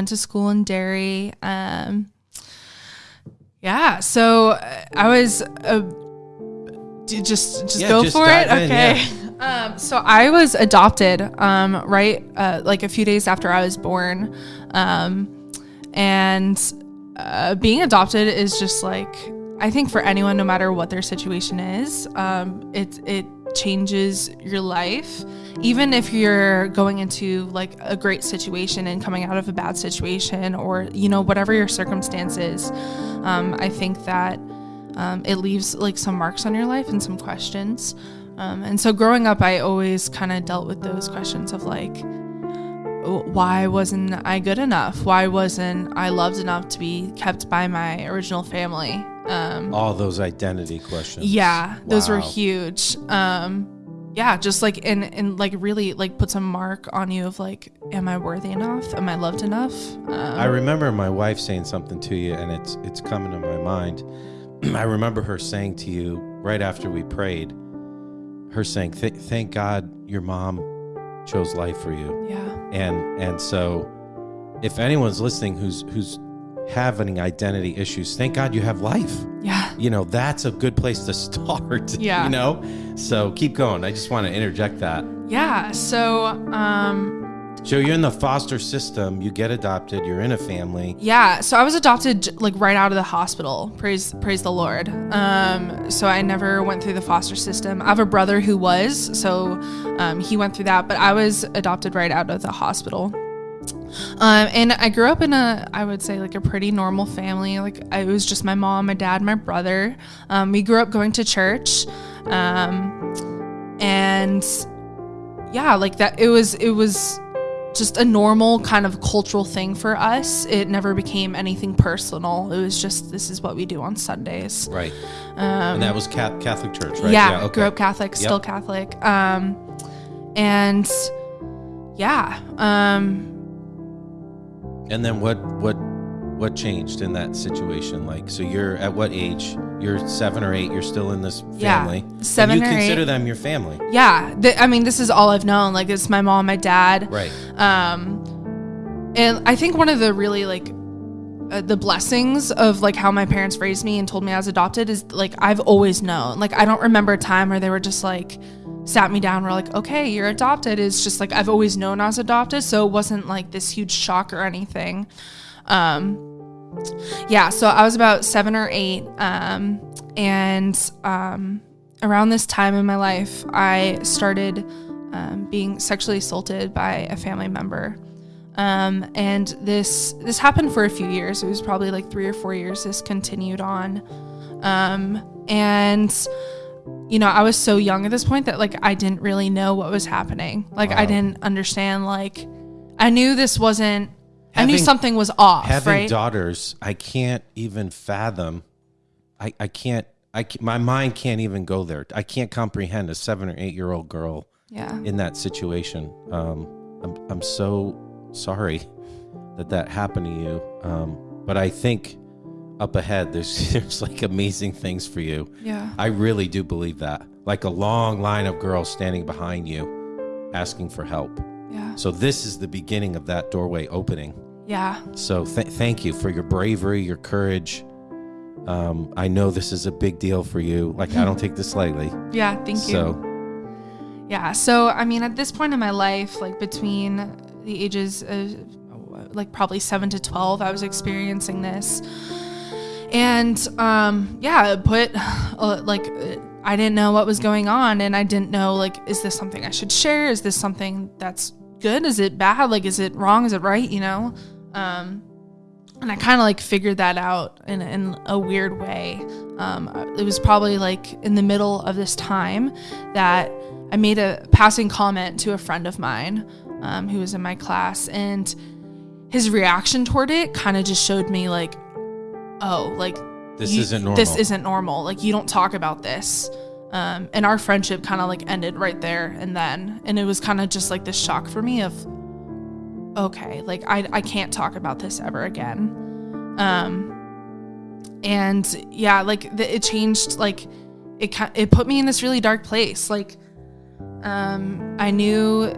went to school in Derry. Um, yeah, so uh, I was uh, d- just just Yeah, go just for it. in, Okay. Um, so I was adopted um, right uh, like a few days after I was born, um, and uh, being adopted is just like I think for anyone, no matter what their situation is, um, it it changes your life. Even if you're going into like a great situation and coming out of a bad situation, or you know whatever your circumstances, um, I think that um, it leaves like some marks on your life and some questions. Um, and so growing up, I always kind of dealt with those questions of like, why wasn't I good enough? Why wasn't I loved enough to be kept by my original family? Um, All those identity questions. yeah, those were huge. Um, yeah, just like and and like really like puts a mark on you of like, am I worthy enough? Am I loved enough? Um, I remember my wife saying something to you, and it's it's coming to my mind. I remember her saying to you right after we prayed, her saying, "Th- "Thank God your mom chose life for you." yeah, And and so, if anyone's listening who's who's having identity issues, thank God you have life. yeah, You know that's a good place to start. Yeah. You know, so keep going. I just want to interject that. yeah. So um, So you're in the foster system. You get adopted. You're in a family. Yeah, so I was adopted like right out of the hospital. Praise praise the Lord. Um, so I never went through the foster system. I have a brother who was, so um, he went through that, but I was adopted right out of the hospital. Um, and I grew up in a, I would say like a pretty normal family. Like I, it was just my mom, my dad, my brother. Um, we grew up going to church, um, and yeah, like that. It was it was just a normal kind of cultural thing for us. It never became anything personal. It was just this is what we do on Sundays. Right. and that was Catholic Church, right? Um, Yeah, okay. grew up Catholic, still Yep. Catholic. Um, and yeah, um, And then what what what changed in that situation? Like, so you're at what age? You're seven or eight. You're still in this family. Yeah, seven you consider eight. them your family, yeah. Th- I mean, this is all I've known. Like, it's my mom, my dad. right? Um, and I think one of the really like uh, the blessings of like how my parents raised me and told me I was adopted is like I've always known. Like I don't remember a time where they were just like sat me down. Were like, okay, you're adopted. It's just like I've always known I was adopted, so it wasn't like this huge shock or anything. Um, yeah, so I was about seven or eight, um, and um, around this time in my life, I started um, being sexually assaulted by a family member. Um, and this this happened for a few years. It was probably like three or four years. This continued on, um, and you know, I was so young at this point that like I didn't really know what was happening. Like I didn't understand. Like I knew this wasn't. I knew something was off. Having right? daughters, I can't even fathom. I I can't. I my mind can't even go there. I can't comprehend a seven or eight year old girl yeah. in that situation. Um, I'm I'm so sorry that that happened to you. Um, but I think up ahead there's there's like amazing things for you. Yeah. I really do believe that. Like a long line of girls standing behind you, asking for help. Yeah. So this is the beginning of that doorway opening. Yeah. So th- thank you for your bravery, your courage. Um, I know this is a big deal for you. Like I don't take this lightly. Yeah. Thank you. So Yeah. So, I mean, at this point in my life, like between the ages of like probably seven to 12, I was experiencing this. And um, yeah, put uh, like I didn't know what was going on. And I didn't know, like, is this something I should share? Is this something that's good? Is it bad? Like, is it wrong? Is it right? You know? Um, and I kind of like figured that out in, in a weird way. Um, it was probably like in the middle of this time that I made a passing comment to a friend of mine um, who was in my class, and his reaction toward it kind of just showed me like, oh, like this you- isn't normal. This isn't normal. Like you don't talk about this. Um, and our friendship kind of like ended right there and then, and it was kind of just like this shock for me of, okay, like I I can't talk about this ever again. Um, and yeah, like the, it changed. Like it it put me in this really dark place. Like, um, I knew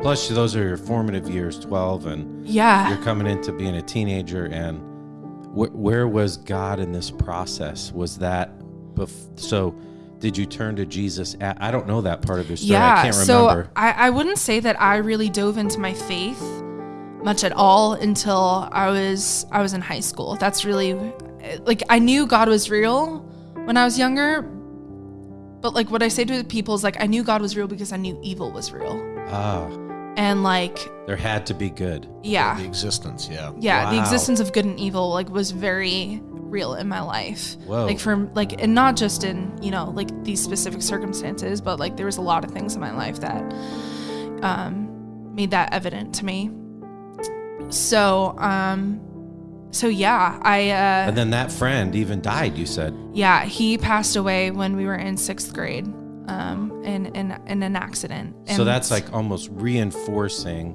Plus, those are your formative years, 12, and Yeah. you're coming into being a teenager. And wh- where was God in this process? Was that bef- so? Did you turn to Jesus? At, I don't know that part of your story. yeah. I can't so remember. I, I wouldn't say that I really dove into my faith much at all until I was I was in high school. That's really like I knew God was real when I was younger. But like what I say to people is like I knew God was real because I knew evil was real. ah, And like there had to be good. yeah. The existence, yeah. yeah the existence of good and evil like was very real in my life Whoa. like from like and not just in you know like these specific circumstances but like there was a lot of things in my life that um made that evident to me so um so yeah i uh And then that friend even died. You said. yeah he passed away when we were in sixth grade um in in, in an accident so that's like almost reinforcing,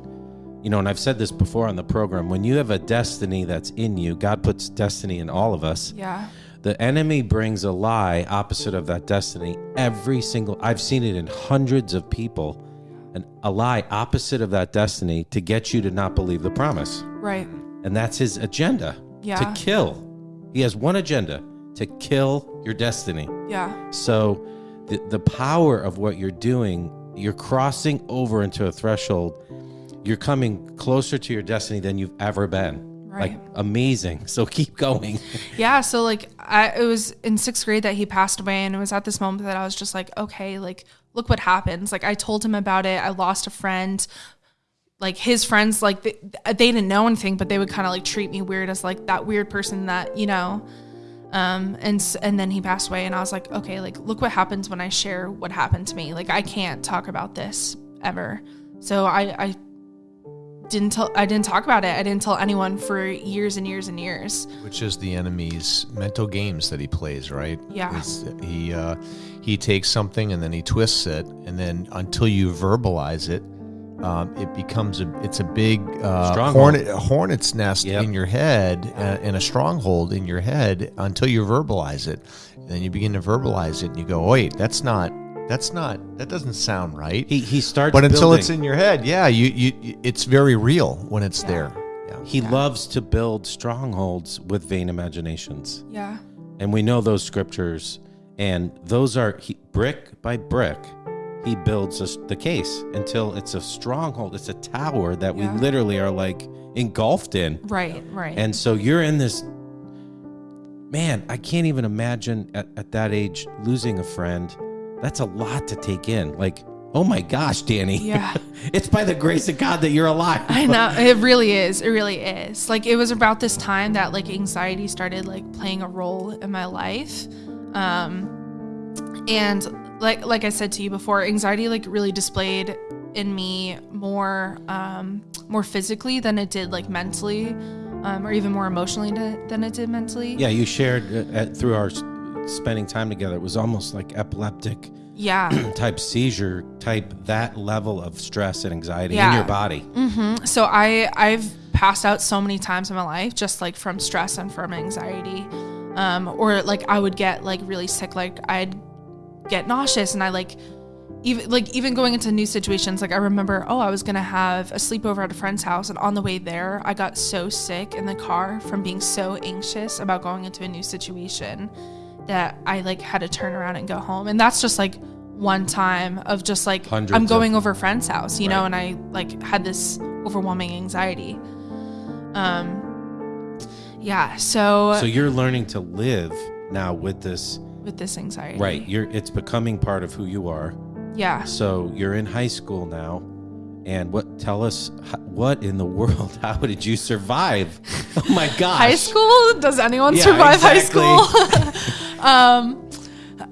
you know. And I've said this before on the program. When you have a destiny that's in you, God puts destiny in all of us. yeah The enemy brings a lie opposite of that destiny every single I've seen it in hundreds of people. And a lie opposite of that destiny to get you to not believe the promise. right And that's his agenda. Yeah. To kill. He has one agenda to kill your destiny. yeah So the the power of what you're doing, you're crossing over into a threshold. You're coming closer to your destiny than you've ever been. Like Right. amazing. So keep going. Yeah, so like I it was in sixth grade that he passed away, and it was at this moment that I was just like, okay, like look what happens. Like I told him about it. I lost a friend. Like his friends, like they, they didn't know anything, but they would kind of like treat me weird as like that weird person that you know. Um, and and then he passed away, and I was like, okay, like look what happens when I share what happened to me. Like I can't talk about this ever. So I I didn't tell I didn't talk about it. I didn't tell anyone for years and years and years. Which is the enemy's mental games that he plays, right? Yeah. It's- he uh, he takes something and then he twists it, and then until you verbalize it, um, it becomes a it's a big uh, Stronghold. hornet a hornet's nest Yep. in your head uh, and a stronghold in your head until you verbalize it. And then you begin to verbalize it, and you go, "Wait, that's not that's not that doesn't sound right." He he starts but until building. it's in your head, yeah, you, you you- it's very real when it's Yeah. there. Yeah. he loves to build strongholds with vain imaginations. Yeah. And we know those scriptures and those are he, brick by brick he builds us the case until it's a stronghold it's a tower that Yeah. we literally are like engulfed in Right, right. and so you're in this man i can't even imagine at, at that age losing a friend that's a lot to take in like oh my gosh danny Yeah. it's by the grace of god that you're alive I know it really is. It really is. Like it was about this time that like anxiety started like playing a role in my life. Um and like like I said to you before, anxiety like really displayed in me more um more physically than it did like mentally um or even more emotionally to, than it did mentally. yeah you shared uh, through our spending time together it was almost like epileptic Yeah. type seizure type that level of stress and anxiety in your body Mm-hmm. So I I've passed out so many times in my life just like from stress and from anxiety. Um or like I would get like really sick like I'd get nauseous and I like even like even going into new situations like I remember oh I was going to have a sleepover at a friend's house and on the way there I got so sick in the car from being so anxious about going into a new situation that I like had to turn around and go home. And that's just like one time of just like Hundreds I'm of- going over a friend's house you know and I like had this overwhelming anxiety. Um yeah so, so you're learning to live now with this with this anxiety. Right you're it's becoming part of who you are. Yeah. So you're in high school now and what tell us what in the world how did you survive? Oh my gosh. High school? Does anyone Yeah, survive exactly. high school? Um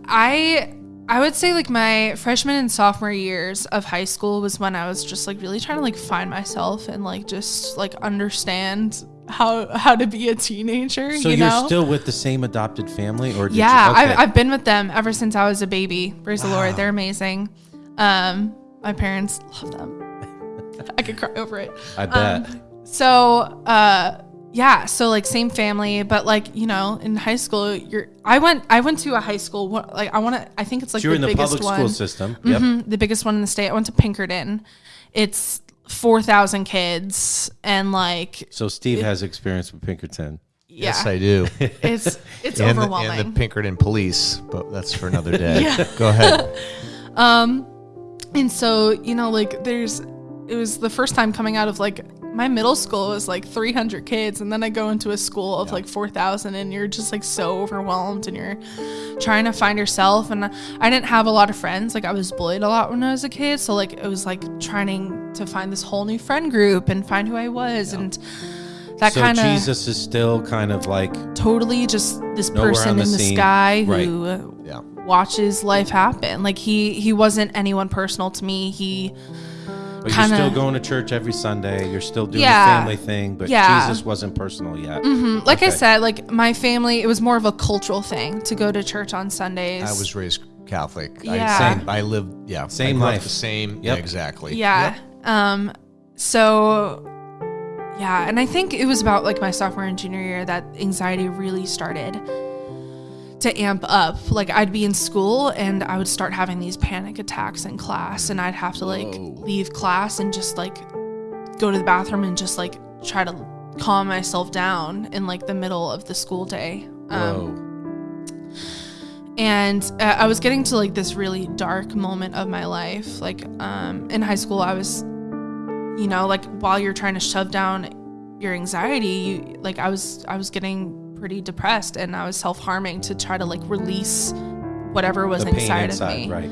i i would say like my freshman and sophomore years of high school was when i was just like really trying to like find myself and like just like understand how how to be a teenager so you are know? still with the same adopted family or did yeah you, okay. I've, I've been with them ever since i was a baby. Praise the lord they're amazing. Um my parents love them. I could cry over it. I bet. Um, so uh yeah so like same family but like you know in high school you're i went i went to a high school like i want to i think it's like so you're the in the biggest public one. school system. Yep. Mhm, the biggest one in the state. I went to pinkerton. It's 4,000 kids and like So Steve has experience with Pinkerton. yeah. Yes, I do. it's it's and, the, overwhelming. and the Pinkerton police, but that's for another day. Yeah. Go ahead. Um, and so you know, like there's, it was the first time coming out of like my middle school was like 300 kids, and then I go into a school of like 4,000, and you're just like so overwhelmed, and you're trying to find yourself. And I didn't have a lot of friends. Like I was bullied a lot when I was a kid, so like it was like trying to find this whole new friend group and find who I was, and that so kind of Jesus is still kind of like totally just this person in the the sky Right. who Yeah. watches life happen. Like he he wasn't anyone personal to me. He but kinda- you're still going to church every Sunday. You're still doing Yeah. the family thing, but Yeah. Jesus wasn't personal yet. Mhm. like I said, like my family, it was more of a cultural thing to go to church on Sundays. I was raised Catholic. Yeah. I, same. I lived, yeah. Same I grew up life. The same. Yep. Yeah, exactly. yeah. Um so yeah, and I think it was about like my sophomore and junior year that anxiety really started to amp up. Like I'd be in school and I would start having these panic attacks in class and I'd have to like Whoa. leave class and just like go to the bathroom and just like try to calm myself down in like the middle of the school day. Um, and uh, I was getting to like this really dark moment of my life. Like um, in high school, I was, you know, like while you're trying to shove down your anxiety, you, like I was, I was getting pretty depressed, and I was self harming to try to like release whatever was inside, inside, of me. right?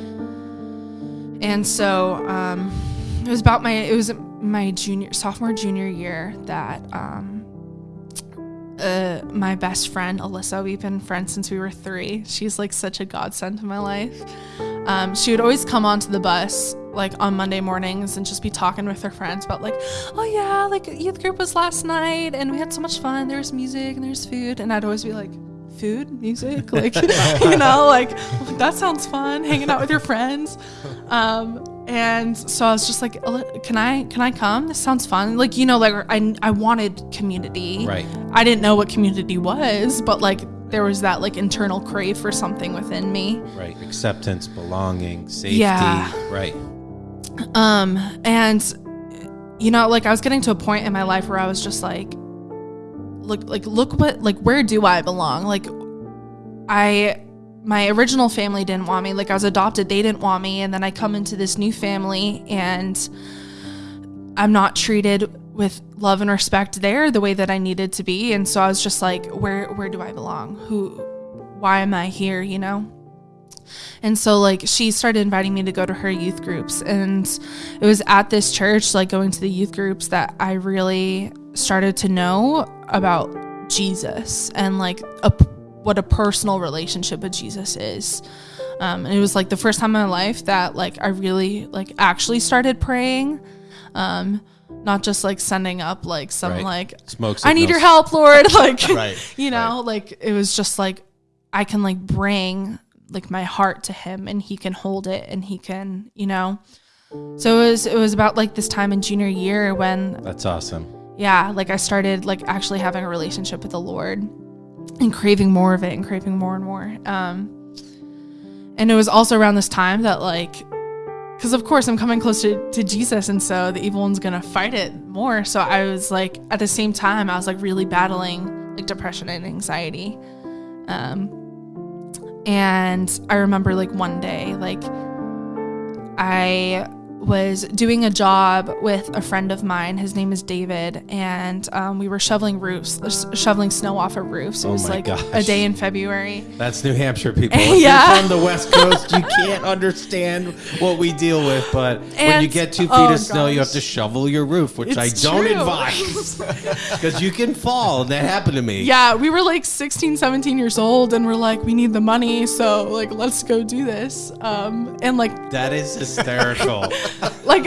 And so um, it was about my it was my junior sophomore junior year that um, uh, my best friend Alyssa we've been friends since we were three. She's like such a godsend to my life. Um, she would always come onto the bus like on Monday mornings and just be talking with her friends about like, oh yeah, like youth group was last night and we had so much fun. There was music and there's food, and I'd always be like. Food, music, like you know, like that sounds fun. Hanging out with your friends, um, and so I was just like, "Can I, can I come? This sounds fun." Like you know, like I, I wanted community. Right. I didn't know what community was, but like there was that like internal crave for something within me. Right. Acceptance, belonging, safety. Yeah. Right. Um, and you know, like I was getting to a point in my life where I was just like, look, like look what, like where do I belong? Like, I, my original family didn't want me. Like I was adopted, they didn't want me, and then I come into this new family and I'm not treated with love and respect there the way that I needed to be. And so I was just like, where, where do I belong? Who, why am I here? You know. And so like she started inviting me to go to her youth groups and it was at this church like going to the youth groups that I really started to know about Jesus and like a, what a personal relationship with Jesus is. Um, and it was like the first time in my life that like I really like actually started praying. Um, not just like sending up like some Right. like Smoke I need your help, Lord. Like, Right, you know, like it was just like I can like bring like my heart to him and he can hold it and he can, you know. So it was it was about like this time in junior year when That's awesome. yeah, like I started like actually having a relationship with the Lord and craving more of it and craving more and more. Um and it was also around this time that like because of course I'm coming close to, to Jesus and so the evil one's gonna fight it more. So I was like at the same time I was like really battling like depression and anxiety. Um and I remember like one day, like I was doing a job with a friend of mine. His name is David, and um, we were shoveling roofs, shoveling snow off of roofs. It Oh was like a day in February. That's New Hampshire people. If Yeah. you're from the West Coast, you can't understand what we deal with. But when you get two feet oh, of snow, you have to shovel your roof, which It's I don't true. advise because you can fall. That happened to me. Yeah, we were like 16, 17 years old, and we're like, we need the money, so like, let's go do this. Um, and like, That is hysterical. like,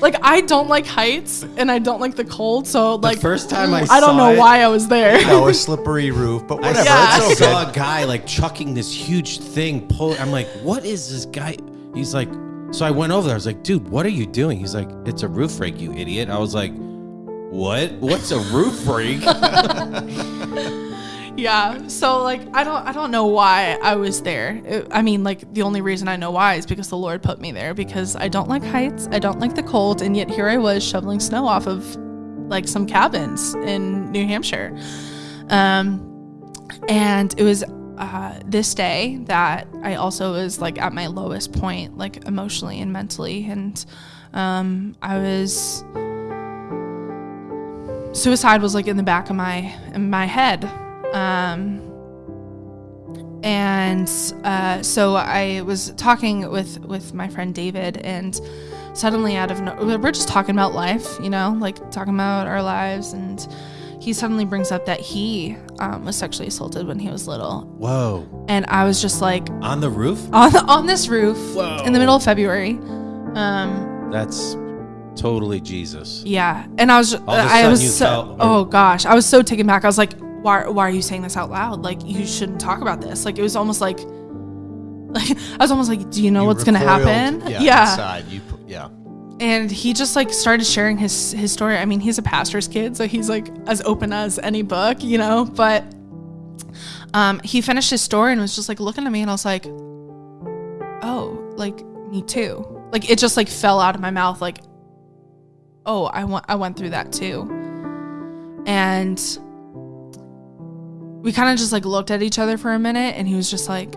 like I don't like heights, and I don't like the cold, so like, first time I I don't saw know it- why I was there. No, a slippery roof, but I whatever. Yeah. saw, It's I okay. saw a guy like chucking this huge thing. Pull. I'm like, what is this guy? He's like, so I went over there. I was like, dude, what are you doing? He's like, it's a roof rake, you idiot. I was like, what? What's a roof rake? yeah. So like I don't I don't know why I was there. It- I mean like the only reason I know why is because the Lord put me there because I don't like heights, I don't like the cold, and yet here I was shoveling snow off of like some cabins in New Hampshire. Um and it was uh, this day that I also was like at my lowest point, like emotionally and mentally, and um, I was suicide was like in the back of my in my head, um, and uh, so I was talking with with my friend David, and suddenly out of no, we're just talking about life, you know, like talking about our lives and he suddenly brings up that he um, was sexually assaulted when he was little, Whoa. and I was just like On the roof? on on this roof Whoa. in the middle of February. Um, That's totally Jesus. yeah, and I was of a I sudden was you so felt- oh gosh, I was so taken back. I was like, why why are you saying this out loud? Like you shouldn't talk about this. Like it was almost like like I was almost like, do you know You what's gonna happen? Yeah. Inside. You, yeah. and he just like started sharing his his story i mean he's a pastor's kid so he's like as open as any book you know but um he finished his story and was just like looking at me and i was like oh like me too like it just like fell out of my mouth like oh i went i went through that too and we kind of just like looked at each other for a minute and he was just like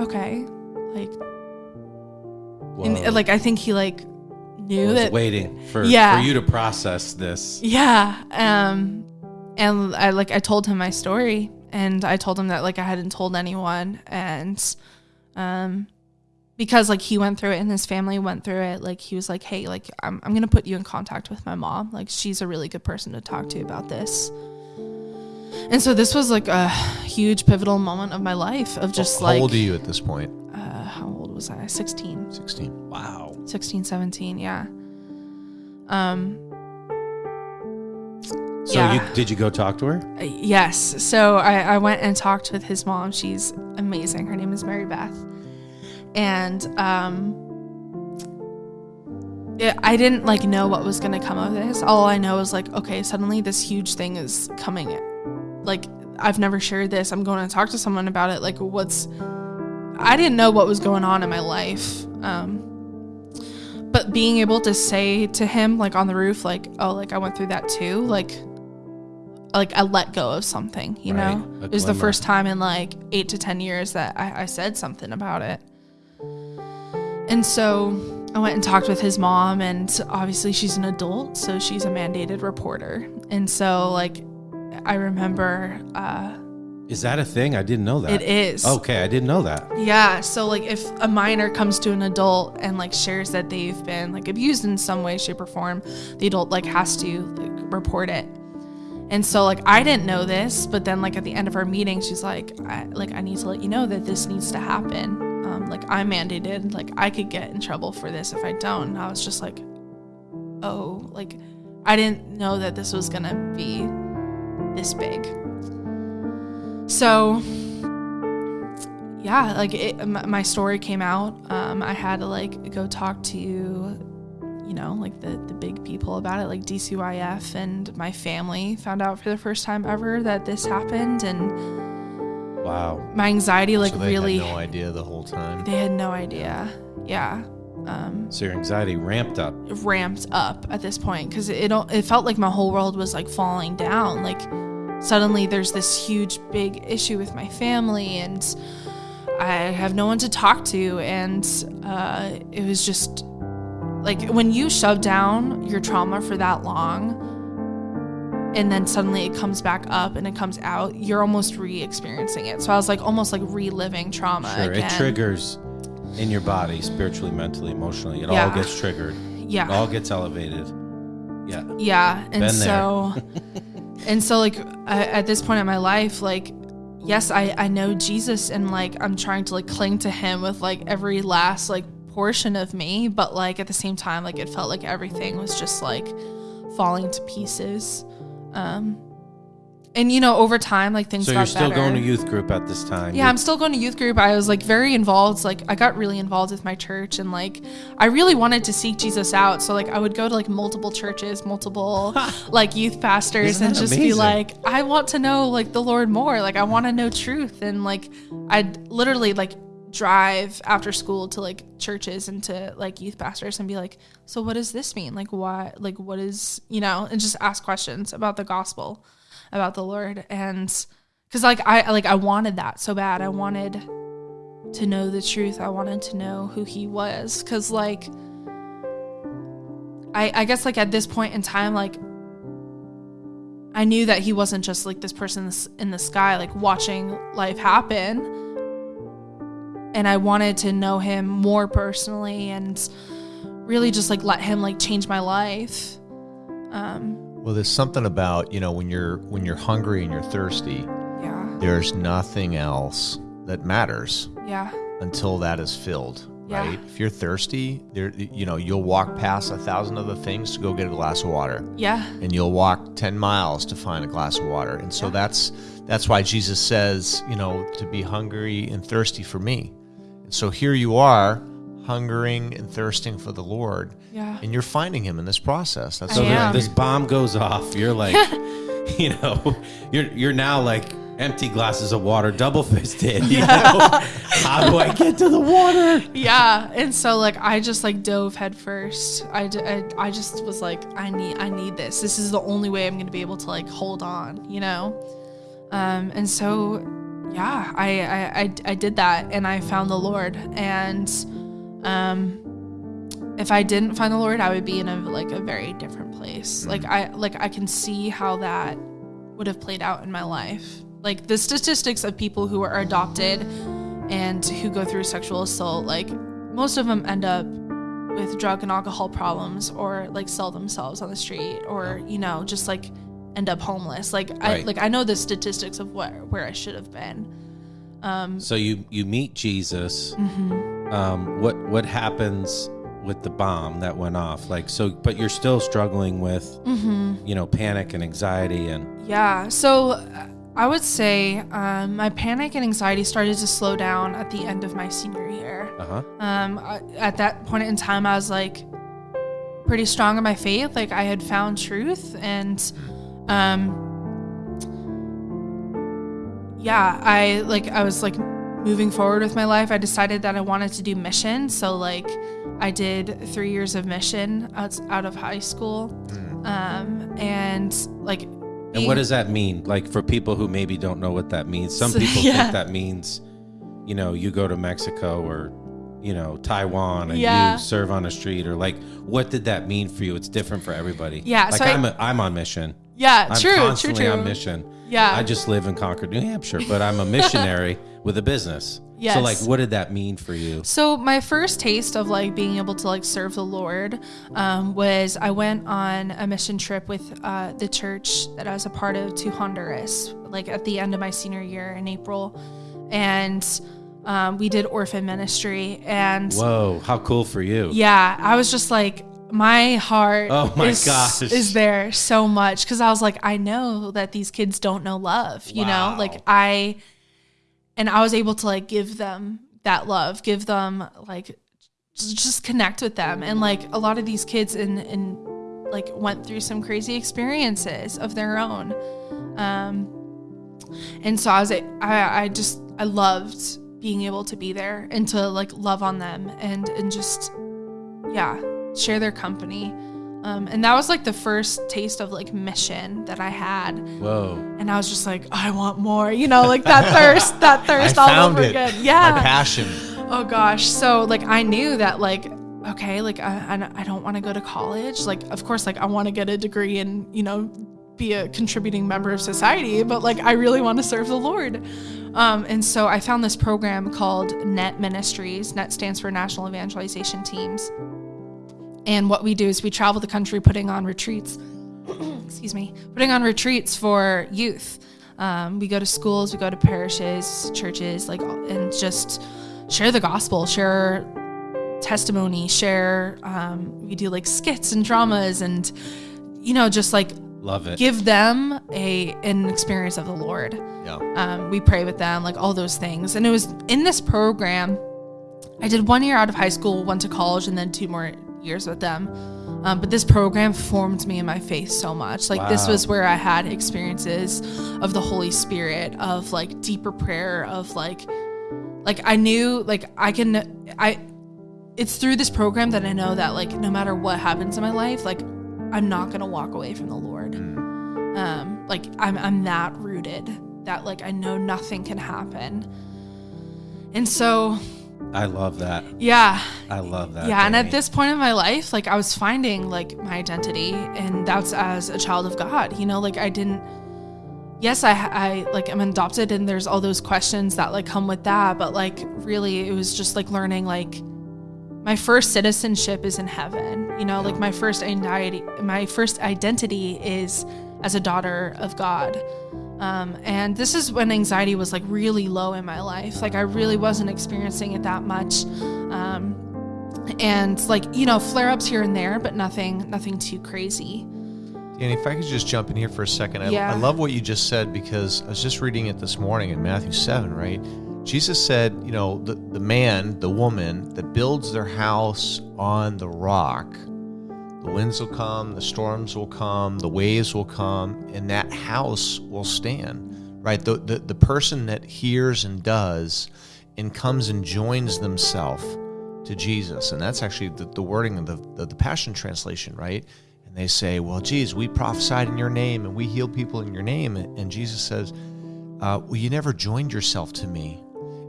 okay like and like I think he like knew was that waiting for, Yeah. for you to process this. yeah um and I like I told him my story and I told him that like I hadn't told anyone and um because like he went through it and his family went through it like he was like hey like I'm I'm going to put you in contact with my mom like she's a really good person to talk to about this and so this was like a huge pivotal moment of my life of just How like old are you at this point? uh, how old was I 16 16. Wow. 16 17 yeah um So Yeah. you did you go talk to her? uh, yes so I, I went and talked with his mom she's amazing her name is mary beth and um it, i didn't like know what was gonna come of this all i know is like okay suddenly this huge thing is coming like i've never shared this i'm going to talk to someone about it like what's i didn't know what was going on in my life um but being able to say to him like on the roof like oh like i went through that too like like i let go of something you Right, know? A it was the first time in like eight to ten years that I, I said something about it. And so i went and talked with his mom and obviously she's an adult so she's a mandated reporter. And so like i remember uh Is that a thing? I didn't know that. it is Okay, I didn't know that. yeah, so like if a minor comes to an adult and like shares that they've been like abused in some way, shape, or form, the adult like has to like report it. And so like I didn't know this, but then like at the end of our meeting, she's like, I, like I need to let you know that this needs to happen. Um, like I'm mandated, like I could get in trouble for this if I don't. And I was just like, oh, like I didn't know that this was gonna be this big. So yeah, like it, my story came out. Um, I had to like go talk to, you know, like the the big people about it, like DCYF, and my family found out for the first time ever that this happened, and Wow. my anxiety like so they really had no idea the whole time. they had no idea. Yeah, um, So your anxiety ramped up. ramped up at this point because it it felt like my whole world was like falling down. Like suddenly there's this huge big issue with my family and I have no one to talk to and uh, it was just like when you shove down your trauma for that long and then suddenly it comes back up and it comes out you're almost re-experiencing it so i was like almost like reliving trauma Sure. again It triggers in your body, spiritually, mentally, emotionally. It all gets triggered. yeah It all gets elevated. Yeah. Yeah, and Been so and so like I, at this point in my life, like yes, I I know Jesus and like I'm trying to like cling to him with like every last like portion of me, but like at the same time like it felt like everything was just like falling to pieces. Um and you know, over time, like things So got you're still better. going to youth group at this time. Yeah, I'm still going to youth group. I was like very involved. Like I got really involved with my church and like I really wanted to seek Jesus out. So like I would go to like multiple churches, multiple like youth pastors and just be like, I want to know like the Lord more. Like I want to know truth. And like I'd literally like drive after school to like churches and to like youth pastors and be like, so what does this mean? Like why like what is you know, and just ask questions about the gospel, about the Lord. And because like I like I wanted that so bad. I wanted to know the truth. I wanted to know who he was. Cause like I I guess like at this point in time, like I knew that he wasn't just like this person in the sky, like watching life happen. And I wanted to know him more personally and really just like let him like change my life. Um, Well, there's something about you know when you're when you're hungry and you're thirsty, yeah, there's nothing else that matters yeah, until that is filled. Yeah. Right? If you're thirsty, there you know you'll walk past a thousand other things to go get a glass of water. yeah, and you'll walk 10 miles to find a glass of water and so Yeah. that's that's why jesus says you know to be hungry and thirsty for me and so here you are hungering and thirsting for the lord yeah. and you're finding him in this process that's So so am. this, bomb goes off. You're like, you know, you're you're now like empty glasses of water, double fisted. You know, how do I get to the water? yeah and so like i just like dove head first I, d- I, I just was like i need i need this this is the only way i'm gonna be able to like hold on you know um and so yeah i i i, I did that and i found the lord and um if i didn't find the lord i would be in a like a very different place. Like i like i can see how that would have played out in my life. Like the statistics of people who are adopted and who go through sexual assault like most of them end up with drug and alcohol problems or like sell themselves on the street or you know just like end up homeless. Like i like i know the statistics of where where i should have been. Um So you you meet Jesus. mhm. Um, what what happens with the bomb that went off? Like so, but you're still struggling with Mhm. you know panic and anxiety and Yeah. So uh, I would say um, my panic and anxiety started to slow down at the end of my senior year. uh huh. Um, I, at that point in time, I was like pretty strong in my faith. Like I had found truth, and um, yeah, I like I was like moving forward with my life. I decided that I wanted to do mission. So like I did three years of mission out, out of high school, um, and like. And what does that mean? Like for people who maybe don't know what that means, some So- people yeah. think that means, you know, you go to Mexico or, you know, Taiwan and Yeah. you serve on a street or like, what did that mean for you? It's different for everybody. Yeah, Like so I- I'm, a, I'm on mission. Yeah, I'm true, true, constantly true. on mission. Yeah. I just live in Concord, New Hampshire, but I'm a missionary with a business. Yes. So like, what did that mean for you? So my first taste of like being able to like serve the Lord um, was I went on a mission trip with uh, the church that I was a part of to Honduras, like at the end of my senior year in April, and um, we did orphan ministry. And Whoa, how cool for you. yeah, I was just like, my heart Oh my is, gosh. is there so much because I was like, I know that these kids don't know love, you Wow. know, like I, and I was able to like give them that love, give them like just, connect with them, and like a lot of these kids in in like went through some crazy experiences of their own, um, and so I was I I just I loved being able to be there and to like love on them and and just yeah share their company um, and that was like the first taste of like mission that i had. Whoa. and i was just like i want more you know like that thirst that i thirst all found over it. again. My passion. Oh gosh. So like i knew that like okay like i, I- I don't want to go to college. Like of course like i want to get a degree and you know be a contributing member of society but like i really want to serve the lord. Um, and so i found this program called net ministries. Net stands for national evangelization teams and what we do is we travel the country putting on retreats excuse me putting on retreats for youth um, we go to schools we go to parishes churches like and just share the gospel share testimony share um, we do like skits and dramas and you know just like Love it. give them a an experience of the Lord. Yeah. Um, we pray with them, like all those things. And it was in this program. I did one year out of high school, went to college, and then two more years with them. Um, but this program formed me in my faith so much. Like this was where I had experiences of the Holy Spirit, of like deeper prayer, of like, like I knew, like I can, I. It's through this program that I know that like no matter what happens in my life, like I'm not gonna walk away from the Lord um like i'm i'm that rooted that like i know nothing can happen and so I love that. yeah I love that. yeah and at this point in my life like i was finding like my identity and that's as a child of god you know like i didn't yes i i like am adopted and there's all those questions that like come with that but like really it was just like learning like my first citizenship is in heaven you know like my first identity my first identity is as a daughter of god um, and this is when anxiety was like really low in my life like i really wasn't experiencing it that much um, and like you know flare-ups here and there but nothing nothing too crazy And if I could just jump in here for a second. I, Yeah. I love what you just said because I was just reading it this morning in Matthew 7, right? Jesus said, you know, the, the man, the woman that builds their house on the rock, the winds will come, the storms will come, the waves will come, and that house will stand, right? The, the, the person that hears and does and comes and joins themselves to Jesus. And that's actually the, the wording of the, the, the Passion Translation, right? And they say, well, geez, we prophesied in your name and we healed people in your name. And Jesus says, uh, well, you never joined yourself to me.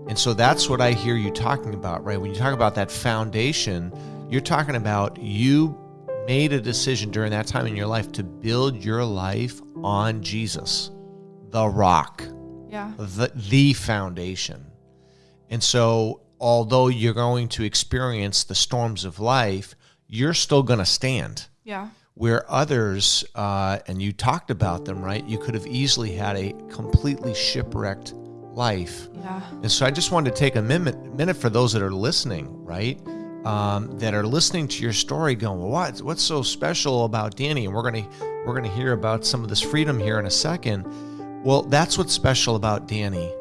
And so that's what I hear you talking about, right? When you talk about that foundation, you're talking about you made a decision during that time in your life to build your life on Jesus, the rock yeah the, the foundation. And so, although you're going to experience the storms of life, you're still going to stand. yeah Where others, uh, and you talked about them, right? You could have easily had a completely shipwrecked life. yeah And so I just wanted to take a minute, minute for those that are listening, right? Um, that are listening to your story, going, what, what's so special about Danny? And we're gonna we're gonna hear about some of this freedom here in a second. Well, that's what's special about Danny,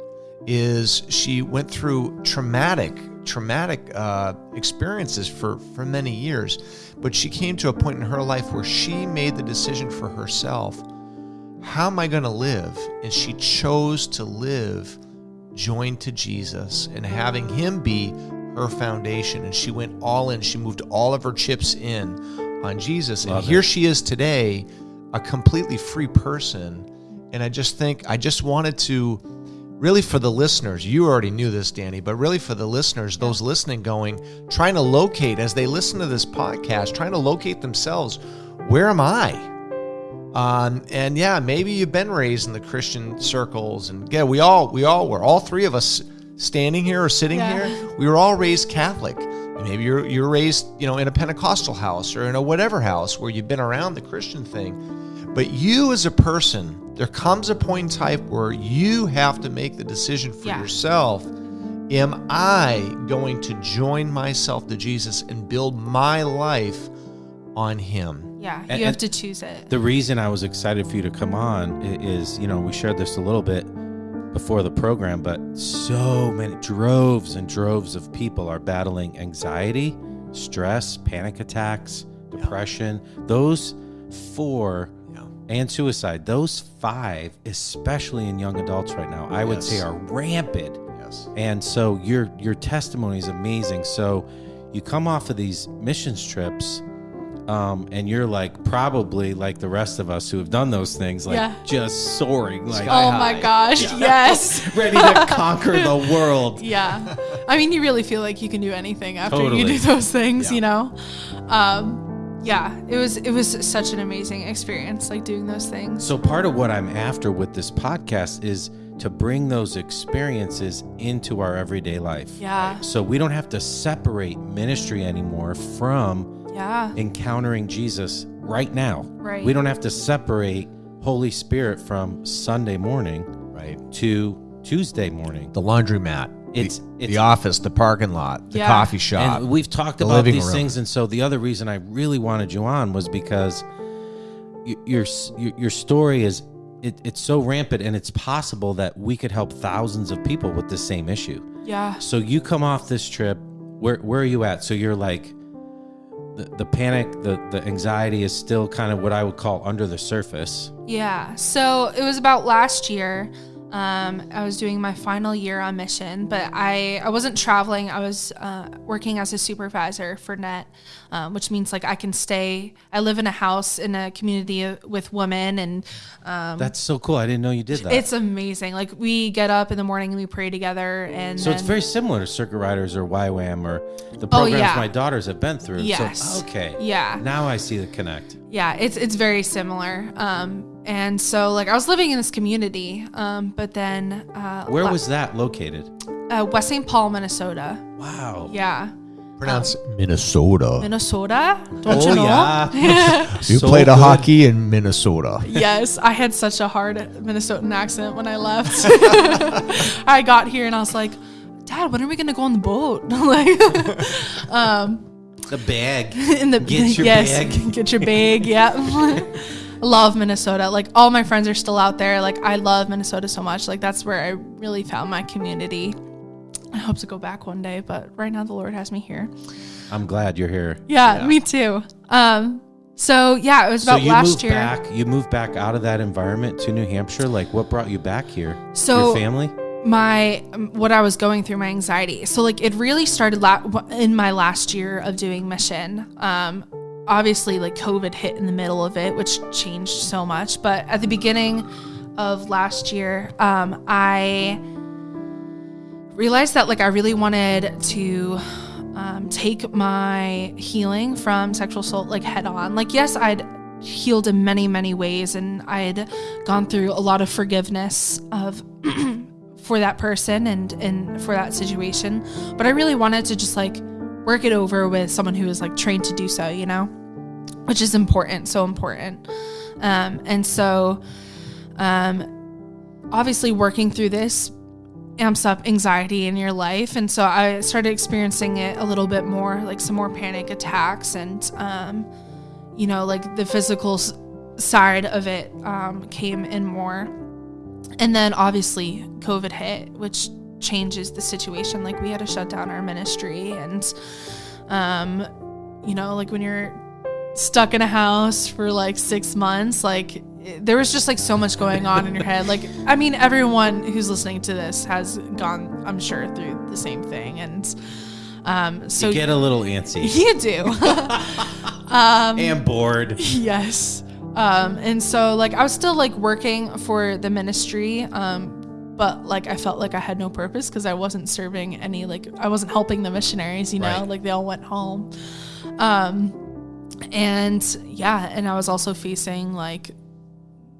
is she went through traumatic traumatic uh, experiences for for many years, but she came to a point in her life where she made the decision for herself. How am I going to live? And she chose to live joined to Jesus and having him be her foundation. And she went all in. She moved all of her chips in on Jesus. Love and here it. she is today, a completely free person. And I just think, I just wanted to really for the listeners, you already knew this, Danny, but really for the listeners, those listening, going, trying to locate as they listen to this podcast, trying to locate themselves, where am I? Um, and yeah, maybe you've been raised in the Christian circles, and yeah, we all we all were. All three of us standing here or sitting Yeah. here, we were all raised Catholic. And maybe you're you're raised, you know, in a Pentecostal house or in a whatever house where you've been around the Christian thing. But you as a person, there comes a point in time where you have to make the decision for Yeah. yourself. Am I going to join myself to Jesus and build my life on Him? yeah And- you have and- to choose it The reason I was excited for you to come on is, you know, we shared this a little bit before the program, but so many droves and droves of people are battling anxiety, stress, panic attacks, depression. Those four Yeah. and suicide, those five, especially in young adults right now, I would say are rampant. Yes. And so your your testimony is amazing. So you come off of these missions trips, um, and you're like probably like the rest of us who have done those things, like Yeah. just soaring, like oh my gosh yes ready to conquer the world. yeah i mean you really feel like you can do anything after Totally. you do those things Yeah. you know um yeah it was it was such an amazing experience like doing those things So part of what I'm after with this podcast is to bring those experiences into our everyday life. yeah So we don't have to separate ministry anymore from yeah encountering Jesus right now. Right. We don't have to separate Holy Spirit from Sunday morning Right. to Tuesday morning. The laundromat. It's- the, it's- the office, the parking lot, the Yeah. coffee shop. And we've talked the about these room. things. And so the other reason I really wanted you on was because your your, your story is it, it's so rampant and it's possible that we could help thousands of people with the same issue. Yeah. So you come off this trip. Where where are you at? So you're like the, the panic, the the anxiety is still kind of what I would call under the surface. Yeah. So it was about last year. Um, I was doing my final year on mission, but I, I wasn't traveling. I was uh, working as a supervisor for NET, um, which means like I can stay. I live in a house in a community with women, and um, That's so cool. I didn't know you did that. it's amazing. Like we get up in the morning and we pray together, and so it's very similar to Circuit Riders or YWAM or the programs Oh, yeah. my daughters have been through. Yes. So, okay. Yeah. Now I see the connect. yeah it's it's very similar um and so like i was living in this community um but then uh Where la- was that located? uh, west st paul minnesota Wow. yeah Pronounce Minnesota. minnesota don't oh you know yeah. You So played a hockey in Minnesota. yes i had such a hard minnesotan accent when i left i got here and i was like dad when are we gonna go on the boat like um The bag. in the Get your yes, bag. get your bag. Yeah, love Minnesota. Like all my friends are still out there. Like I love Minnesota so much. Like that's where I really found my community. I hope to go back one day, but right now the Lord has me here. I'm glad you're here. Yeah, me too. Um, so yeah, it was So about you last moved year. back. You moved back out of that environment to New Hampshire. Like, what brought you back here? So- your family. my what I was going through my anxiety. So like it really started la- in my last year of doing mission. Um obviously like COVID hit in the middle of it, which changed so much, but at the beginning of last year, um I realized that like I really wanted to um, take my healing from sexual assault like head on. Like yes, I'd healed in many many ways and I'd gone through a lot of forgiveness of for that person and and for that situation but i really wanted to just like work it over with someone who is like trained to do so you know? Which is important so important. Um and so um obviously working through this amps up anxiety in your life. And so i started experiencing it a little bit more like some more panic attacks and um you know like the physical side of it um came in more. And then obviously COVID hit, which changes the situation. Like we had to shut down our ministry and um you know, like when you're stuck in a house for like 6 months, like there was just like so much going on in your head. Like I mean everyone who's listening to this has gone I'm sure through the same thing and um so you get a little antsy you do. um, and bored. yes um and so like i was still like working for the ministry um but like i felt like i had no purpose because i wasn't serving any like i wasn't helping the missionaries you know? Right. like they all went home. Um and yeah and i was also facing like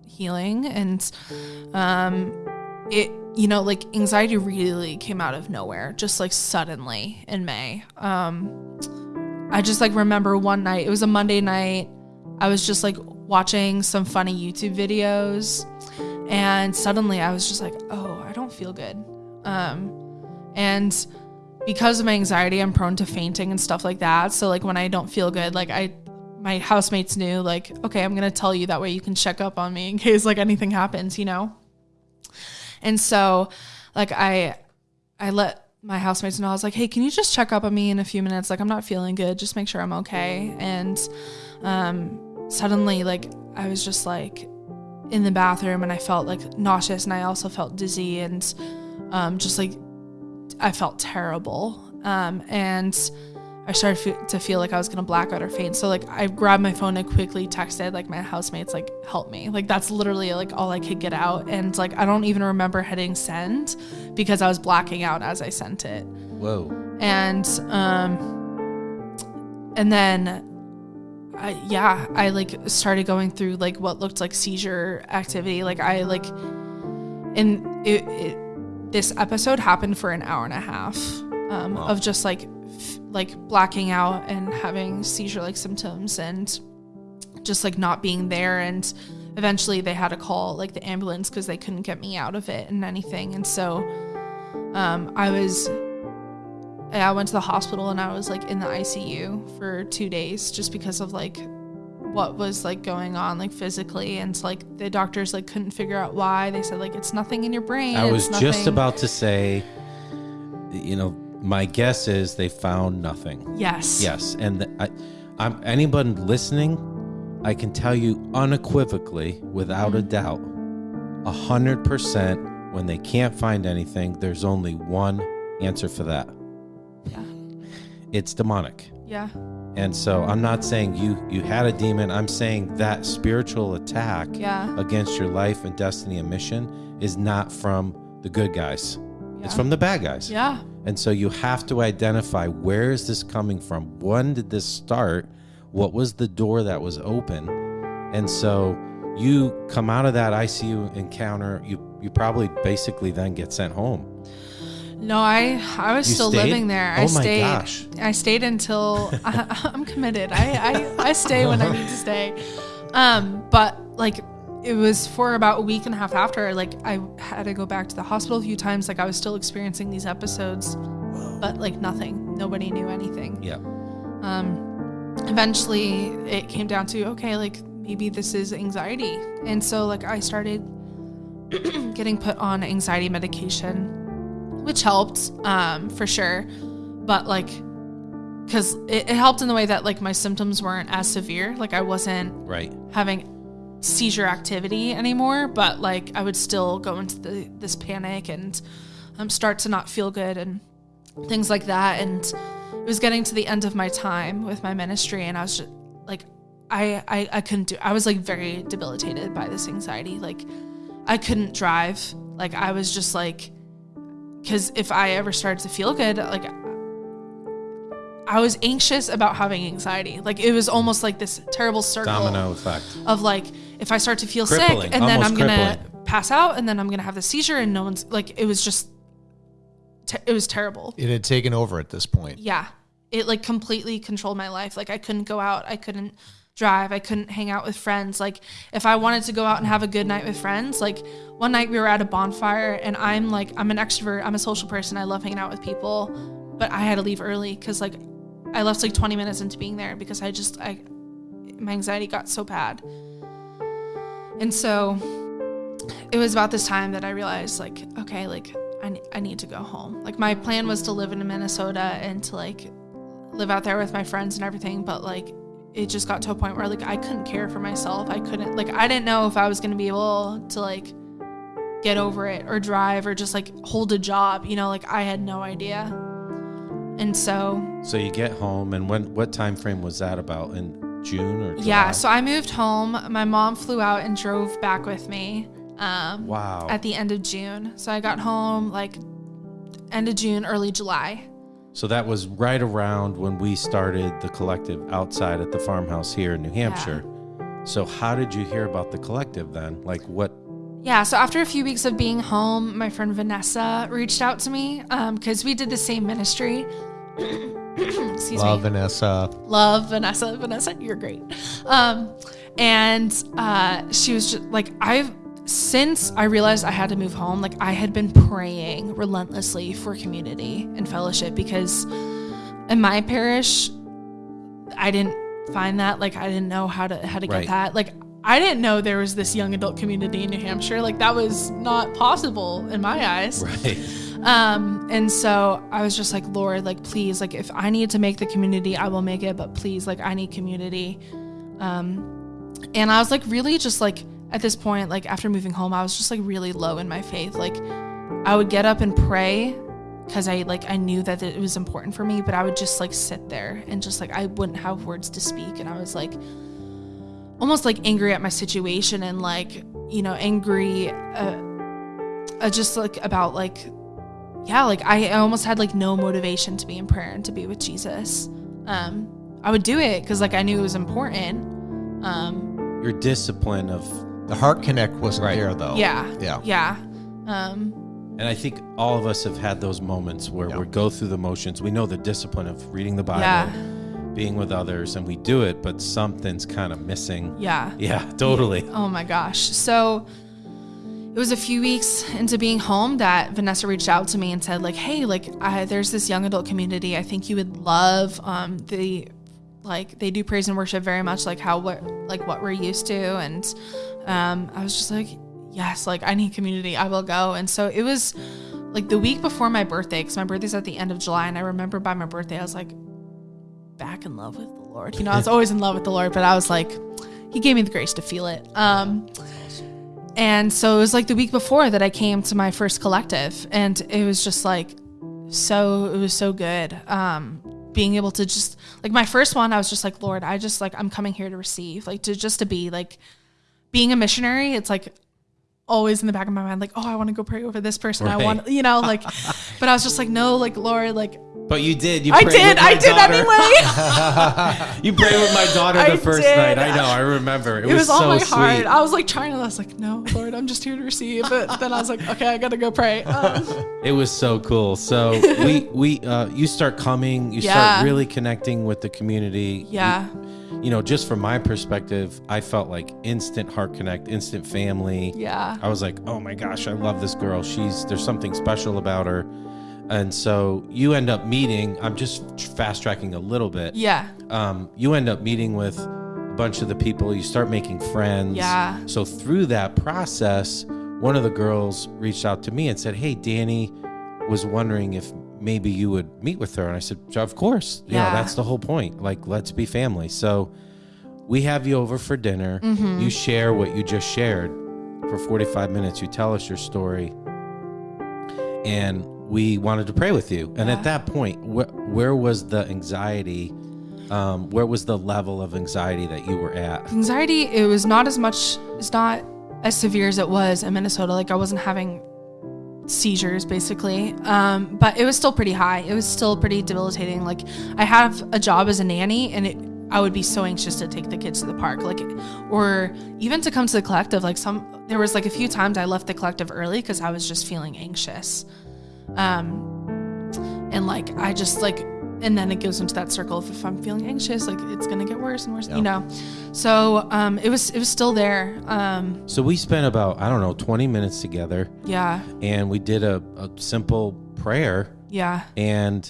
healing and um it you know like anxiety really came out of nowhere just like suddenly in may. Um i just like remember one night it was a monday night i was just like watching some funny youtube videos and suddenly i was just like oh i don't feel good. Um and because of my anxiety i'm prone to fainting and stuff like that. So like when i don't feel good like i my housemates knew like okay i'm gonna tell you that way you can check up on me in case like anything happens you know? And so like i i let my housemates know. I was like hey can you just check up on me in a few minutes? Like i'm not feeling good. Just make sure i'm okay. And um suddenly like i was just like in the bathroom and i felt like nauseous and i also felt dizzy and um just like i felt terrible um and I started fe- to feel like I was gonna black out or faint. So like I grabbed my phone and quickly texted like my housemates like help me. Like that's literally like all I could get out. And like I don't even remember hitting send because I was blacking out as I sent it. Whoa. And um and then I yeah, I like started going through like what looked like seizure activity. Like I like and it, it this episode happened for an hour and a half um, Wow. of just like f- like blacking out and having seizure like symptoms and just like not being there and eventually they had to call like the ambulance because they couldn't get me out of it and anything and so um, i was i went to the hospital and i was like in the icu for two days just because of like what was like going on like physically and it's like the doctors like couldn't figure out why they said like it's nothing in your brain I was just about to say, you know, my guess is they found nothing. yes Yes, and th- I, I'm anyone listening, I can tell you unequivocally, without a mm-hmm. doubt, a hundred percent. When they can't find anything, there's only one answer for that. Yeah It's demonic. yeah And so I'm not saying you you had a demon. I'm saying that spiritual attack yeah against your life and destiny and mission is not from the good guys. It's from the bad guys. yeah And so you have to identify where is this coming from? When did this start? What was the door that was open? And so you come out of that ICU encounter, you you probably basically then get sent home. No i i was You still stayed? living there. I Oh my stayed gosh. i stayed until I, i'm committed. I, I i stay when i need to stay. Um but like it was for about a week and a half after like i had to go back to the hospital a few times. Like i was still experiencing these episodes but like nothing. Nobody knew anything. Yeah. um eventually it came down to okay like maybe this is anxiety. And so like i started getting put on anxiety medication which helped um for sure but like because it, it helped in the way that like my symptoms weren't as severe like i wasn't Right. having seizure activity anymore, but like I would still go into the, this panic and um, start to not feel good and things like that. And it was getting to the end of my time with my ministry, and I was just like, I, I, I couldn't do. I was like very debilitated by this anxiety. Like I couldn't drive. Like I was just like, because if I ever started to feel good, like I was anxious about having anxiety. Like it was almost like this terrible circle Domino effect. of like if I start to feel Crippling, sick and then I'm gonna crippling. pass out and then I'm gonna have the seizure and no one's like it was just te- it was terrible. It had taken over at this point. Yeah, it like completely controlled my life. Like I couldn't go out, I couldn't drive, I couldn't hang out with friends. Like if I wanted to go out and have a good night with friends, like one night we were at a bonfire and I'm like I'm an extrovert, I'm a social person, I love hanging out with people, but I had to leave early because like I left like 20 minutes into being there because I just I my anxiety got so bad. And so it was about this time that I realized like okay, like I, I need to go home. Like my plan was to live in Minnesota and to like live out there with my friends and everything, but like it just got to a point where like I couldn't care for myself. I couldn't like I didn't know if I was going to be able to like get over it or drive or just like hold a job, you know, like I had no idea. And so So you get home, and when what time frame was that about? In June or July? Yeah, so I moved home. My mom flew out and drove back with me um, wow. at the end of June. So I got home like end of June, early July. So that was right around when we started the collective outside at the farmhouse here in New Hampshire. So how did you hear about the collective then? Like what? Yeah, so after a few weeks of being home, my friend Vanessa reached out to me because we did the same ministry. Excuse Love me. Vanessa. love Vanessa. Vanessa, you're great. Um, and uh, she was just like, I've since I realized I had to move home, like I had been praying relentlessly for community and fellowship because in my parish, I didn't find that. Like I didn't know how to how to get that. Like I didn't know there was this young adult community in New Hampshire. Like that was not possible in my eyes. Right. Um, and so I was just like, Lord, like, please, like, if I need to make the community, I will make it, but please, like, I need community. Um, and I was like, really just like at this point, like, after moving home, I was just like really low in my faith. Like, I would get up and pray because I like, I knew that it was important for me, but I would just like sit there and just like, I wouldn't have words to speak. And I was like, almost like angry at my situation and like, you know, angry, uh, uh, just like about like yeah, like I, I almost had like no motivation to be in prayer and to be with Jesus. Um, I would do it because like I knew it was important. Um, Your discipline of, The heart connect wasn't Right. there though. yeah, Yeah. yeah. Um, and I think all of us have had those moments where Yeah. we go through the motions. We know the discipline of reading the Bible, Yeah. being with others, and we do it, but something's kind of missing. yeah. Yeah, totally. Oh my gosh. So it was a few weeks into being home that Vanessa reached out to me and said, like, hey, like, I, there's this young adult community. I think you would love um, the like they do praise and worship very much like how what like what we're used to and um I was just like yes like I need community. I will go. And so it was like the week before my birthday because my birthday's at the end of July and I remember by my birthday I was like back in love with the Lord. You know I was always in love with the Lord but I was like he gave me the grace to feel it. Um and so it was like the week before that I came to my first collective and it was just like so it was so good. Um being able to just like my first one i was just like lord i just like i'm coming here to receive like to just to be like being a missionary it's like always in the back of my mind like oh i want to go pray over this person i want you know like but i was just like no like lord like But you did. You i did i did daughter. anyway You prayed with my daughter the I first did. night. I know. I remember. It, it was, so on my sweet. heart i was like trying to i was like no lord i'm just here to receive but then i was like okay i gotta go pray um, It was so cool. So we we uh, you start coming. You Yeah. start really connecting with the community. yeah You, you know, just from my perspective, I felt like instant heart connect, instant family. yeah I was like, oh my gosh, I love this girl. She's there's something special about her. And so you end up meeting. I'm just fast tracking a little bit. yeah Um, you end up meeting with a bunch of the people. You start making friends. Yeah. So through that process, one of the girls reached out to me and said, "Hey, Danny was wondering if maybe you would meet with her." And I said, "Of course. You know, Yeah. that's the whole point. Like, let's be family." So we have you over for dinner. Mm-hmm. You share what you just shared for 45 minutes. You tell us your story. And we wanted to pray with you. And Yeah. at that point, wh- where was the anxiety? Um, where was the level of anxiety that you were at? anxiety it was not as much it's not as severe as it was in minnesota like i wasn't having seizures basically. Um, but it was still pretty high. It was still pretty debilitating. Like i have a job as a nanny and it i would be so anxious to take the kids to the park. Like or even to come to the collective. Like some there was like a few times i left the collective early because i was just feeling anxious. Um and like i just like and then it goes into that circle of if i'm feeling anxious like it's gonna get worse and worse Yeah. you know so um it was it was still there um So we spent about, I don't know, 20 minutes together yeah and we did a, a simple prayer. yeah And,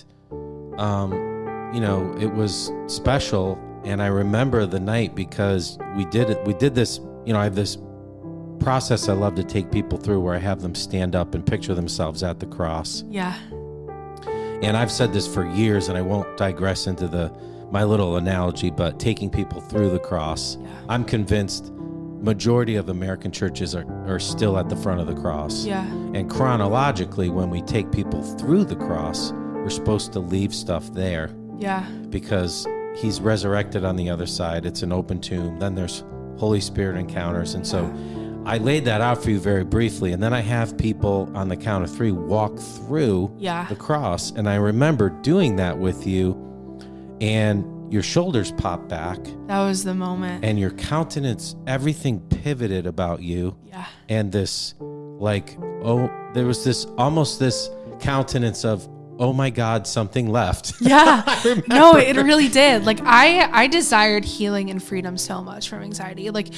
um, you know, it was special. And I remember the night because we did it, we did this, you know, I have this process I love to take people through where I have them stand up and picture themselves at the cross. yeah and I've said this for years, and I won't digress into the my little analogy, but taking people through the cross. Yeah. I'm convinced majority of American churches are, are still at the front of the cross. yeah And chronologically, when we take people through the cross, we're supposed to leave stuff there yeah because he's resurrected on the other side. It's an open tomb. Then there's Holy Spirit encounters. And so I laid that out for you very briefly. And then I have people on the count of three walk through yeah the cross. And I remember doing that with you, and your shoulders popped back, that was the moment and your countenance, everything pivoted about you. yeah And this, like, oh, there was this almost this countenance of, oh my God, something left. yeah no it really did like i i desired healing and freedom so much from anxiety like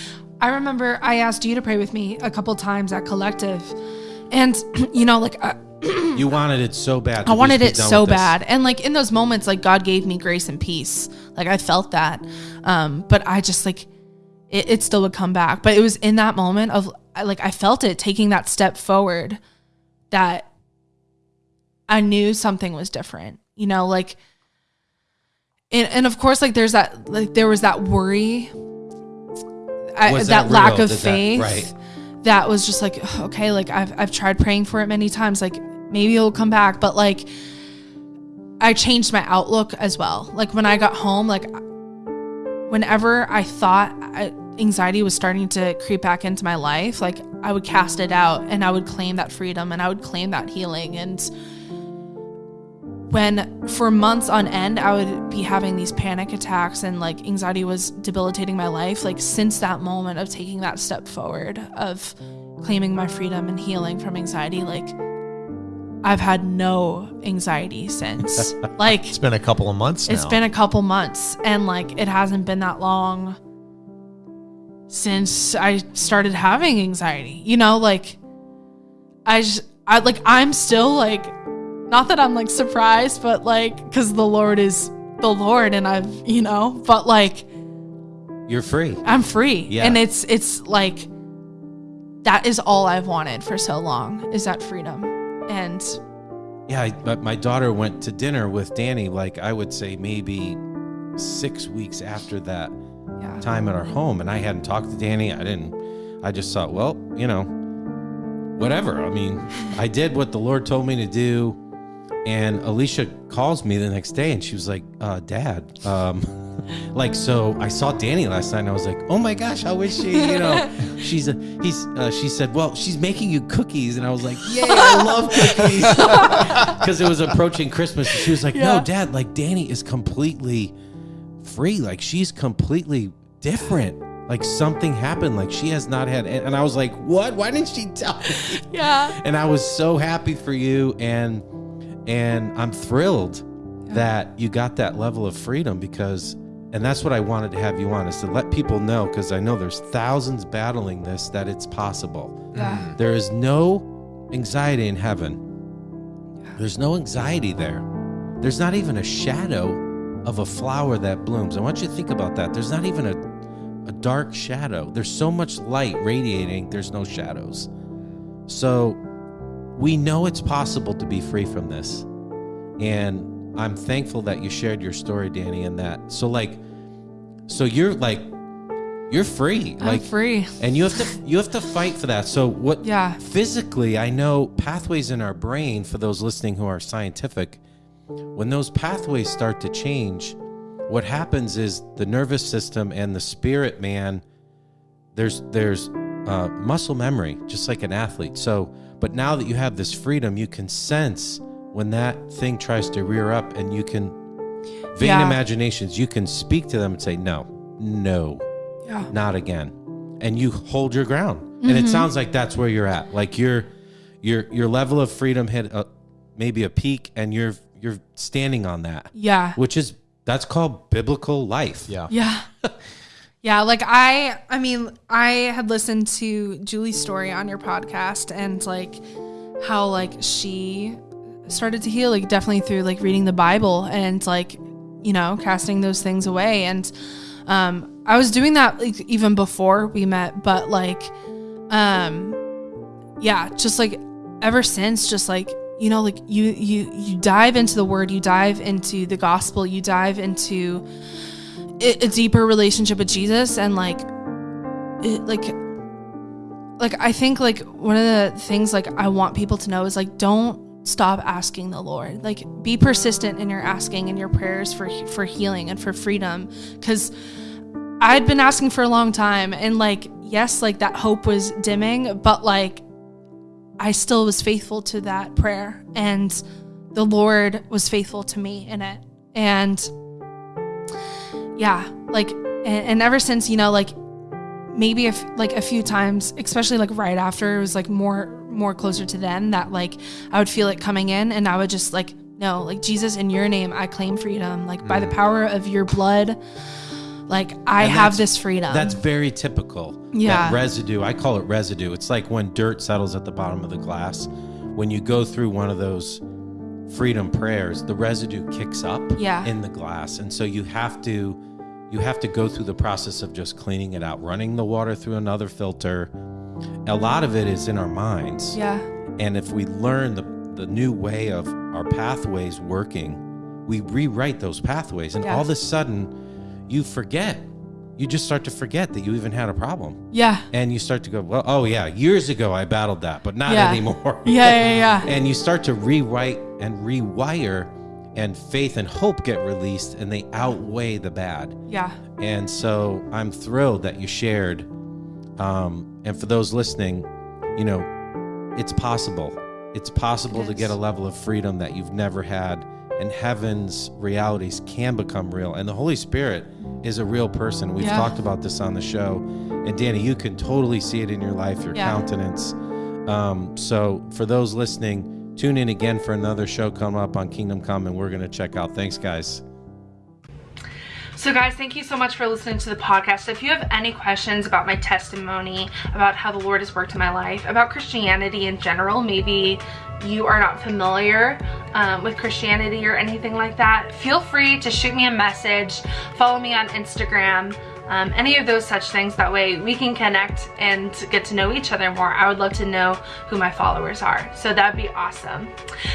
i remember i asked you to pray with me a couple times at collective and you know like I, you wanted it so bad. I wanted it so bad. And like in those moments, like God gave me grace and peace. Like I felt that. Um, but I just like it, it still would come back. But it was in that moment of like I felt it taking that step forward that I knew something was different. You know, like and, and of course like there's that like there was that worry I, that, that lack of Did that- faith right. that was just like okay like I've, I've tried praying for it many times like maybe it'll come back but like i changed my outlook as well like when i got home like whenever i thought I, anxiety was starting to creep back into my life like i would cast it out and i would claim that freedom and i would claim that healing and when for months on end i would be having these panic attacks and like anxiety was debilitating my life like since that moment of taking that step forward of claiming my freedom and healing from anxiety like i've had no anxiety since like It's been a couple of months it's now. been a couple months and like it hasn't been that long since I started having anxiety. You know, like I just I like I'm still like not that I'm like surprised, but like cuz the Lord is the Lord and I've, you know, but like You're free. I'm free. Yeah. And it's it's like that is all I've wanted for so long is that freedom. And Yeah, I, but my daughter went to dinner with Danny, like I would say maybe six weeks after that yeah. time at our home. And I hadn't talked to Danny. I didn't, I just thought, well, you know, whatever. I mean, I did what the Lord told me to do. And Alicia calls me the next day and she was like, uh, Dad, um, like, so I saw Danny last night and I was like, oh my gosh, how is she? You know, she's a, he's, uh, she said, well, she's making you cookies. And I was like, yay, I love cookies. Because it was approaching Christmas. And she was like, Yeah. no, Dad, like Danny is completely free. Like she's completely different. Like something happened. Like she has not had. And I was like, what? Why didn't she tell me? Yeah. And I was so happy for you. And, and I'm thrilled that you got that level of freedom because, and that's what I wanted to have you on is to let people know because I know there's thousands battling this that it's possible. Yeah. Mm. There is no anxiety in heaven. There's no anxiety there. There's not even a shadow of a flower that blooms. I want you to think about that. There's not even a, a dark shadow. There's so much light radiating, there's no shadows. So we know it's possible to be free from this. And I'm thankful that you shared your story, Danny, and that. So, like, so you're like, you're free. I'm like, free. and you have to you have to fight for that so what Yeah. physically i know pathways in our brain for those listening who are scientific when those pathways start to change what happens is the nervous system and the spirit man there's there's uh, muscle memory just like an athlete so but now that you have this freedom you can sense when that thing tries to rear up and you can vain Yeah. imaginations you can speak to them and say no no Yeah. not again and you hold your ground and Mm-hmm. it sounds like that's where you're at like your your your level of freedom hit a, maybe a peak and you're you're standing on that Yeah. which is that's called biblical life Yeah. Yeah. Yeah, like I I mean, I had listened to Julie's story on your podcast and like how like she started to heal like definitely through like reading the Bible and like you know, casting those things away. And um I was doing that like even before we met, but like um yeah, just like ever since just like you know like you you you dive into the word, you dive into the gospel, you dive into a deeper relationship with Jesus and like it, like like I think like one of the things like I want people to know is like don't stop asking the Lord. Like be persistent in your asking and your prayers for for healing and for freedom cuz I'd been asking for a long time and like yes, like that hope was dimming, but like I still was faithful to that prayer and the Lord was faithful to me in it. And yeah like and, and ever since you know like maybe if like a few times especially like right after it was like more more closer to then that like i would feel it coming in and i would just like no like jesus in your name i claim freedom. Like by the mm. power of your blood like i And have this freedom. that's very typical Yeah. that residue i call it residue. It's like when dirt settles at the bottom of the glass. When you go through one of those freedom prayers the residue kicks up Yeah. in the glass. And so you have to you have to go through the process of just cleaning it out running the water through another filter a lot of it is in our minds yeah and if we learn the, the new way of our pathways working, we rewrite those pathways. And Yeah. all of a sudden, you forget. You just start to forget that you even had a problem. yeah And you start to go, well, oh, yeah, years ago I battled that, but not Yeah. anymore. yeah yeah yeah and you start to rewrite and rewire, and faith and hope get released, and they outweigh the bad. yeah And so I'm thrilled that you shared. Um, and for those listening, you know, it's possible. It's possible It to get a level of freedom that you've never had, and heaven's realities can become real. And the Holy Spirit is a real person. We've Yeah. talked about this on the show. And Danny, you can totally see it in your life, your Yeah. countenance. Um, so for those listening, tune in again for another show come up on Kingdom Come, and we're going to check out. Thanks, guys. So guys, thank you so much for listening to the podcast. If you have any questions about my testimony, about how the Lord has worked in my life, about Christianity in general, maybe you are not familiar um, with Christianity or anything like that, feel free to shoot me a message, follow me on Instagram, um, any of those such things. That way we can connect and get to know each other more. I would love to know who my followers are. So that'd be awesome.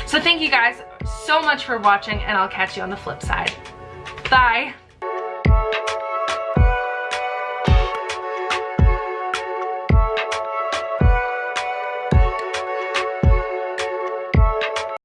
So thank you guys so much for watching and I'll catch you on the flip side. Bye.